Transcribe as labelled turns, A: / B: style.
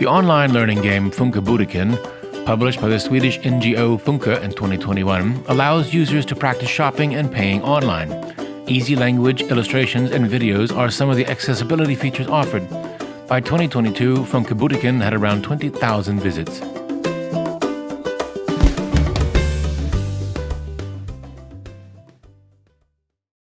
A: The online learning game Funka Butiken, published by the Swedish NGO Funka in 2021, allows users to practice shopping and paying online. Easy language, illustrations, and videos are some of the accessibility features offered. By 2022, Funka Butiken had around 20,000 visits.